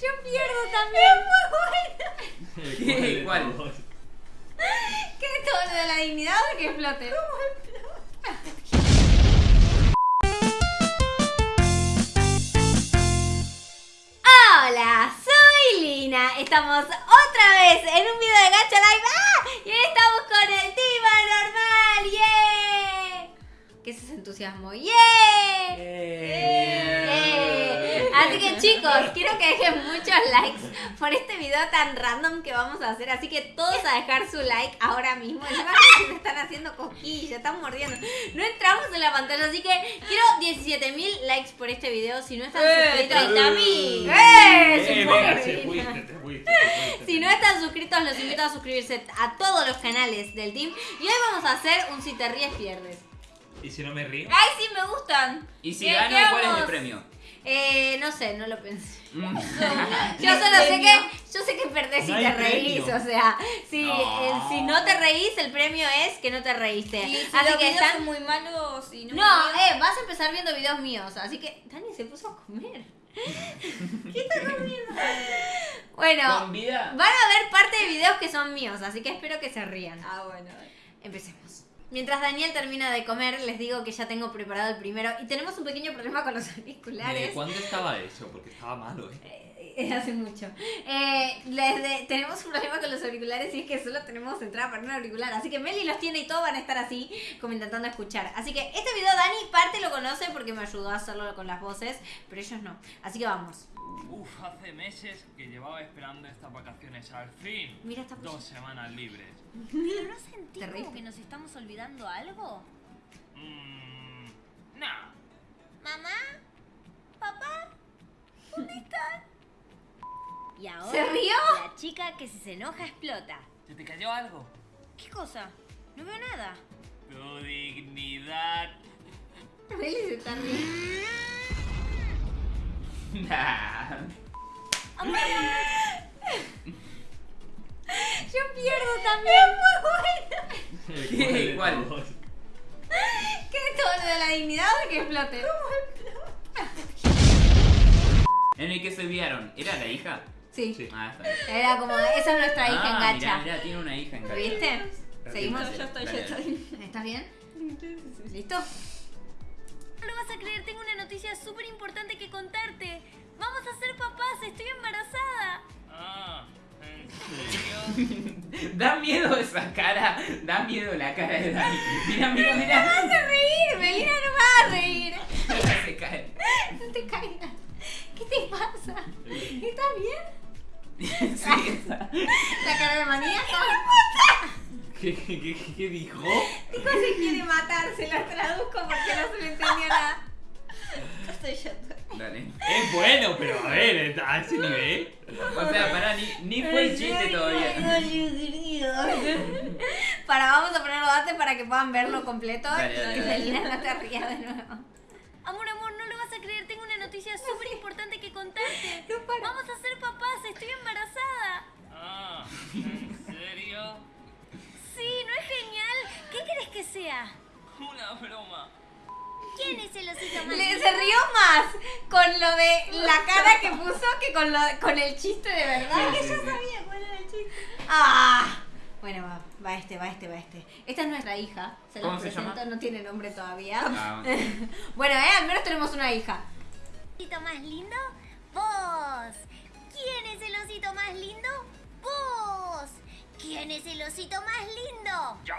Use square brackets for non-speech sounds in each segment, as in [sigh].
Yo pierdo también. Muy bueno. ¿Qué? ¿Cuál? ¿Qué es todo lo de la dignidad o que explote? Hola, soy Lina. Estamos otra vez en un video de Gacha Live. ¡Ah! Y hoy estamos con el Team Normal. ¡Yeah! ¿Qué es ese entusiasmo? ¡Yeah! ¡Eh! Así que chicos, quiero que dejen muchos likes por este video tan random que vamos a hacer. Así que todos a dejar su like ahora mismo. Encima que me están haciendo cosquillas, están mordiendo. No entramos en la pantalla, así que quiero 17.000 likes por este video. Si no están suscritos. ¡Eh! Se se fuiste. Si no están suscritos, los invito a suscribirse a todos los canales del team. Y hoy vamos a hacer un si te ríes, pierdes. ¿Y si no me río? ¡Ay, sí, me gustan! Y si ¿Qué- gano, ¿cuál es el premio? Eh, no sé, no lo pensé. [laughs] Yo solo sé que, yo sé que perdés si No te reís, premio. o sea, si, No. eh, si no te reís, el premio es que no te reíste. Y si así los que videos están... son muy malos y no, No, eh, vas a empezar viendo videos míos, así que Dani se puso a comer. [laughs] ¿Qué estás comiendo? Bueno, Con vida. van a ver parte de videos que son míos, así que espero que se rían. Ah, bueno. Empecemos. Mientras Daniel termina de comer, les digo que ya tengo preparado el primero y tenemos un pequeño problema con los [laughs] auriculares. ¿De cuándo estaba eso? Porque estaba malo, ¿eh? Eh, eh, hace mucho. Eh, les de- tenemos un problema con los auriculares y es que solo tenemos entrada para un auricular. Así que Meli los tiene y todos van a estar así, como intentando escuchar. Así que este video Dani parte lo conoce porque me ayudó a hacerlo con las voces, pero ellos no. Así que vamos. Uf, hace meses que llevaba esperando estas vacaciones. Al fin. Mira esta Dos semanas libres. ¿Pero no sentís ¿Te reíste? como que nos estamos olvidando algo? Mmm. No. ¿Mamá? ¿Papá? ¿Dónde [laughs] están? Y ahora ¿Se rió? la chica que si se enoja explota. ¿Se te cayó algo? ¿Qué cosa? No veo nada. Tu dignidad. Meli se está riendo. Nah. [laughs] Yo pierdo también. Muy bueno. [laughs] ¿Qué? ¿Cuál? [laughs] ¿Qué es todo lo de la dignidad o que explote? En el que se enviaron. ¿Era la hija? Sí. Sí. Ah, está bien. Era como, esa es nuestra hija en Ah, gacha. mirá, mirá, tiene una hija en ¿Lo gacha. viste? ¿Seguimos? Ya estoy, ya estoy. ¿Estás bien? ¿Listo? No lo vas a creer, tengo una noticia súper importante que contarte. Vamos a ser papás, estoy embarazada. Ah. [laughs] Da miedo esa cara. Da miedo la cara de Dani. Mira, mira, mira. vas a reír, Melina, no vas a reír. Se cae. No te caigas. ¿Qué te pasa? ¿Estás bien? Sí. La cara de maníaco. ¿Qué, qué, qué, dijo? Dijo se quiere matar, se lo traduzco porque no se le entendió nada. Estoy yendo. Dale. Es bueno, pero a ver, a ese nivel. O sea, pará, ni, ni fue el chiste todavía. Para, vamos a ponerlo antes para que puedan verlo completo. Dale, dale, y dale. Melina no te rías de nuevo. Amor, amor, no lo vas a creer, tengo una noticia súper importante que contarte. [laughs] No, para. Vamos a ser papás, estoy embarazada. Ah, ¿en serio? Sí, ¿no es genial? ¿Qué crees que sea? Una broma. ¿Quién es el osito más Le, lindo? se rió más con lo de la [laughs] cara que puso que con, lo, con el chiste de verdad. Sí, que sí, yo sabía cuál era el chiste. ¡Ah! Bueno, va, va este, va este, va este. Esta es nuestra hija. Se la ¿Cómo se presento, llama? no tiene nombre todavía. Ah, [laughs] bueno. bueno, eh, al menos tenemos una hija. osito más lindo? Vos. ¿Quién es el osito más lindo? Vos. ¿Quién es el osito más lindo? Yo.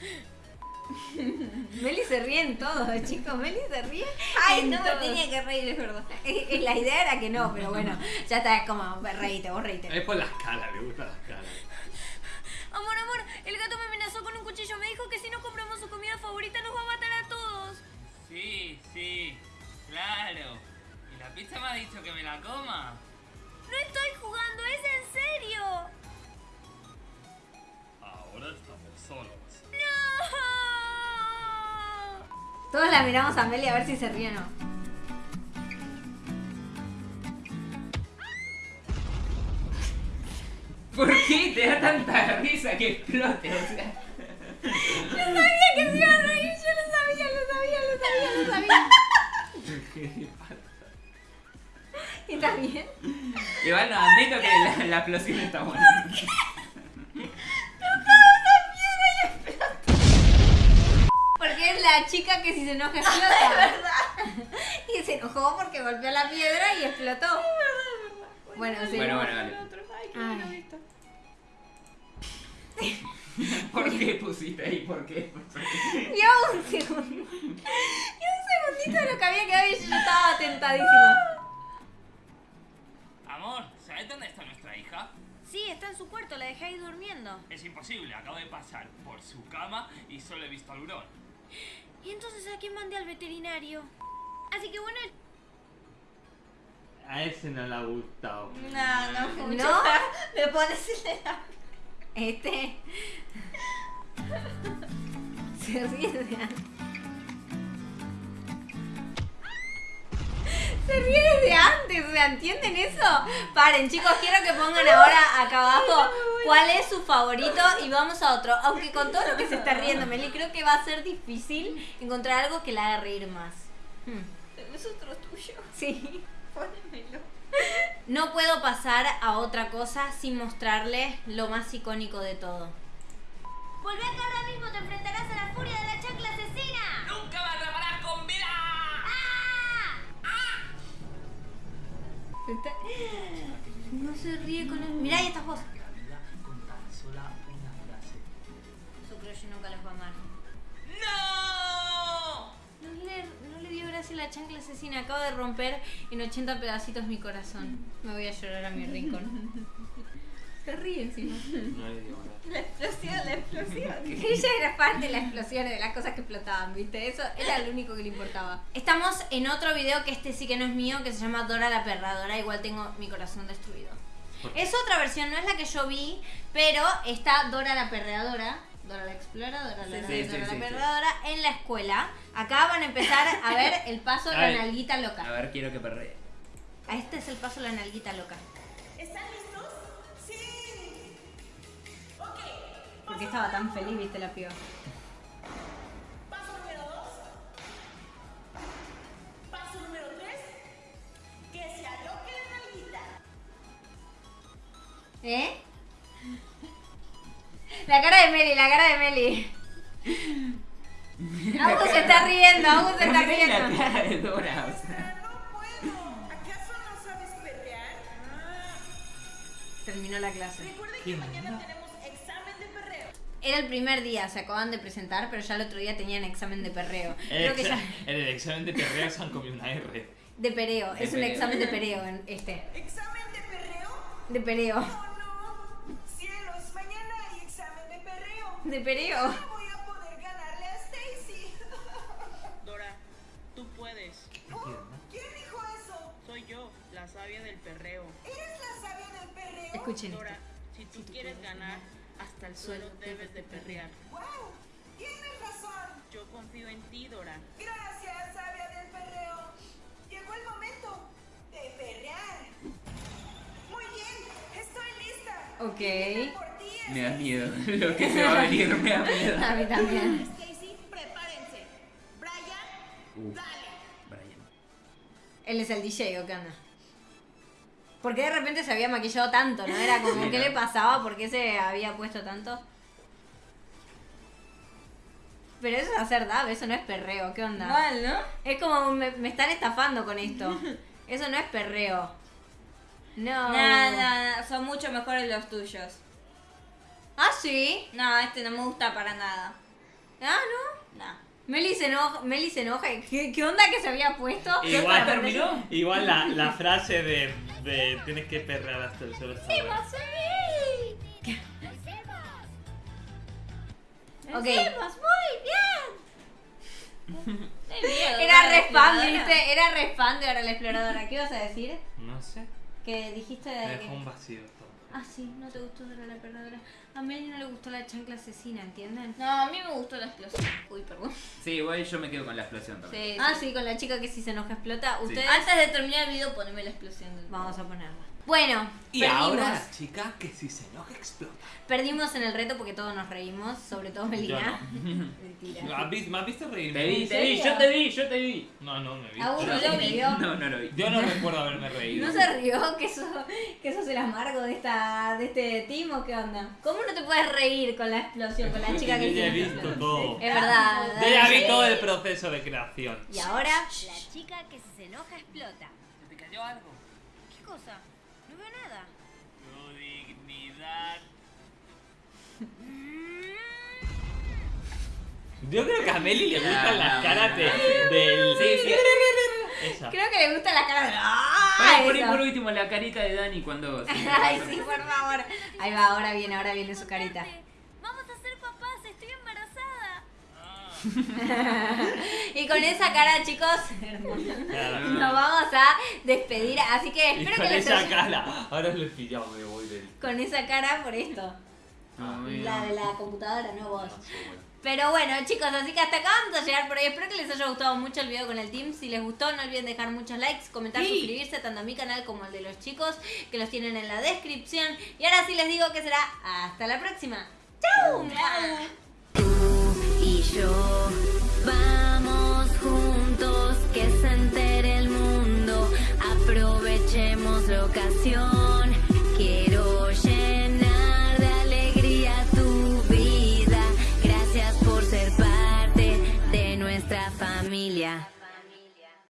[gasps] Meli se ríe en todo, [laughs] chicos. Meli se ríe. Ay, en no me tenía que reír, es verdad. Eh, eh, La idea era que no, pero bueno, ya está es como, reíte, vos reíte. Es por las caras, le gustan las caras. Amor, amor, el gato me amenazó con un cuchillo. Me dijo que si no compramos su comida favorita nos va a matar a todos. Sí, sí, claro. ¿Y la pizza me ha dicho que me la coma? No estoy jugando, es en serio. Ahora estamos solos. Todos la miramos a Meli a ver si se ríe o no. ¿Por qué te da tanta risa que explote? O sea. Sabía que se iba a reír, yo lo sabía, lo sabía, lo sabía, lo sabía. ¿Y también? Igual no, admito que la, la explosión está buena. La chica que si se enoja [laughs] explota. [laughs] y se enojó porque golpeó la piedra y explotó. Bueno, sí. Bueno, bueno, vale. Ay. [laughs] ¿Por qué pusiste ahí? ¿Por qué? Dio un segundo. Dio un segundito de lo que había quedado y yo estaba tentadísima. Amor, ¿sabes dónde está nuestra hija? Sí, está en su cuarto, la dejé ahí durmiendo. Es imposible, acabo de pasar por su cama y solo he visto al hurón. ¿Y entonces a quién mandé al veterinario? Así que bueno, A ese no le ha gustado. No, no mucho. ¿No? Le pones el Este. [laughs] Se ríe de antes. Se ríe desde antes, o sea, ¿entienden eso? Paren, chicos, quiero que pongan ahora acá abajo cuál es su favorito y vamos a otro. Aunque con todo lo que se está riendo Meli, creo que va a ser difícil encontrar algo que la haga reír más. Hmm. Es otro tuyo. Sí. Pónemelo. No puedo pasar a otra cosa sin mostrarles lo más icónico de todo. volvé acá ahora mismo, te enfrentarás a la furia de la chancla asesina. ¡Nunca me atraparás con vida! ¡Ah! No se ríe con él. Mirá, ahí estás vos. Nunca los va a amar. ¡No! No le, no le dio gracia la chancla asesina. Acabo de romper en 80 pedacitos mi corazón. Me voy a llorar a mi rincón. [laughs] Se ríe encima. No le digo nada. La explosión, la explosión. [laughs] Ella era fan de las explosiones, de las cosas que explotaban, ¿viste? Eso era lo único que le importaba. Estamos en otro video que este sí que no es mío, que se llama Dora la Perradora. Igual tengo mi corazón destruido. Es otra versión, no es la que yo vi, pero está Dora la Perradora. Dora la Exploradora, Dora, Sí, sí, Dora sí, la sí. Perradora en la escuela. Acá van a empezar a ver el paso de la nalguita A loca. ver, quiero que perree. A este es el paso de la nalguita loca. ¿Están listos? Sí. Ok. Porque estaba tan feliz, viste la piba. Paso número dos. Paso número tres. Que se aloque la nalguita. ¿Eh? [laughs] La cara de Meli, la cara de Meli. Augusto se está riendo, Augusto se está Mirá la riendo. cara de Dora, o sea. No puedo. ¿Acaso no sabes perrear? Ah. Terminó la clase. Recuerden que mañana tenemos examen de perreo. Era el primer día, se acaban de presentar, pero ya el otro día tenían examen de perreo. Creo que ya. En el examen de perreo se han comido una R. De pereo, De es un examen de pereo en este. ¿Examen de perreo? De pereo. De pereo. No voy a poder ganarle a Stacy. [laughs] Dora, tú puedes. Oh, ¿Quién dijo eso? Soy yo, la sabia del perreo. ¿Eres la sabia del perreo? Escuchen. Dora, si tú quieres ganar, hasta el suelo debes de perrear. ¡Wow! Tienes razón. Yo confío en ti, Dora. Gracias, sabia del perreo. Llegó el momento de perrear. Muy bien, estoy lista. Ok. Me da miedo. [laughs] Lo que se va a venir me da miedo. A mí también. Stacy, prepárense. Brian, Uf, dale. Brian. Él es el DJ, ¿o qué onda? ¿Por qué de repente se había maquillado tanto? ¿No? Era como, Sí, ¿qué ¿no? le pasaba? ¿Por qué se había puesto tanto? Pero eso es hacer dab, eso no es perreo, ¿qué onda? Mal, ¿no? Es como, me, me están estafando con esto. Eso no es perreo. No. No, no, no, son mucho mejores los tuyos. Ah, sí. No, este no me gusta para nada. Ah, no. No. Meli se enoja. Meli se enoja. ¿Qué, qué onda que se había puesto? Igual, terminó? igual la, la frase de, de tienes que perrear hasta el suelo está buena. Ok. Hicimos muy bien. [laughs] Era re fan. ¿viste? Era re fan de Ahora la Exploradora. ¿Qué ibas a decir? No sé. Que dijiste Me de dejó que... un vacío todo. Ah, sí, no te gustó Dora la Exploradora. A Meli no le gustó la chancla asesina, ¿entienden? No, a mí me gustó la explosión. Uy, perdón. Sí, igual yo me quedo con la explosión también. Sí, Ah, sí. sí, con la chica que si se enoja explota. Ustedes... Antes de terminar el video, poneme la explosión del Vamos a ponerla. Bueno, Y perdimos. ahora la chica que si se enoja explota. Perdimos en el reto porque todos nos reímos, sobre todo Melina. [laughs] Mentira. ¿Has visto- ¿Me has visto reírme? Te vi, ¿En te vi, yo te vi, yo te vi. No, no me vi. Agus no Yo- lo [laughs] vio. No, no lo vi. Yo no recuerdo haberme reído. ¿No se rió que eso, que el amargo de esta de este team o qué onda? ¿Cómo no te puedes reír con la explosión, con la [laughs] chica que Yo ya he se visto todo. Es verdad. [laughs] Yo ya vi todo el proceso de creación. Y ahora, La chica que si se enoja explota. ¿Se te cayó algo? ¿Qué cosa? No veo nada. Tu dignidad. Yo creo que a Meli le gustan las caras de, del... Sí, sí. Esa. creo que le gusta la cara de. Por, ¡Ah! por, último, la carita de Dani cuando. Ay, sí, por favor. Ahí va, ahora viene, ahora viene su carita. Vamos a ser papás, estoy embarazada. [laughs] Y con esa cara, chicos, nos vamos a despedir. Así que Y espero con que les esa haya- cara. Ahora les pillado, me voy del... Con esa cara por esto. Muy La de la computadora, no vos. No bueno. Pero bueno, chicos, así que hasta acá vamos a llegar por hoy. Espero que les haya gustado mucho el video con el team. Si les gustó, no olviden dejar muchos likes, comentar, suscribirse tanto a mi canal como al de los chicos, que los tienen en la descripción. Y ahora sí les digo que será hasta la próxima. ¡Chau! y yo vamos juntos que se entere el mundo aprovechemos la ocasión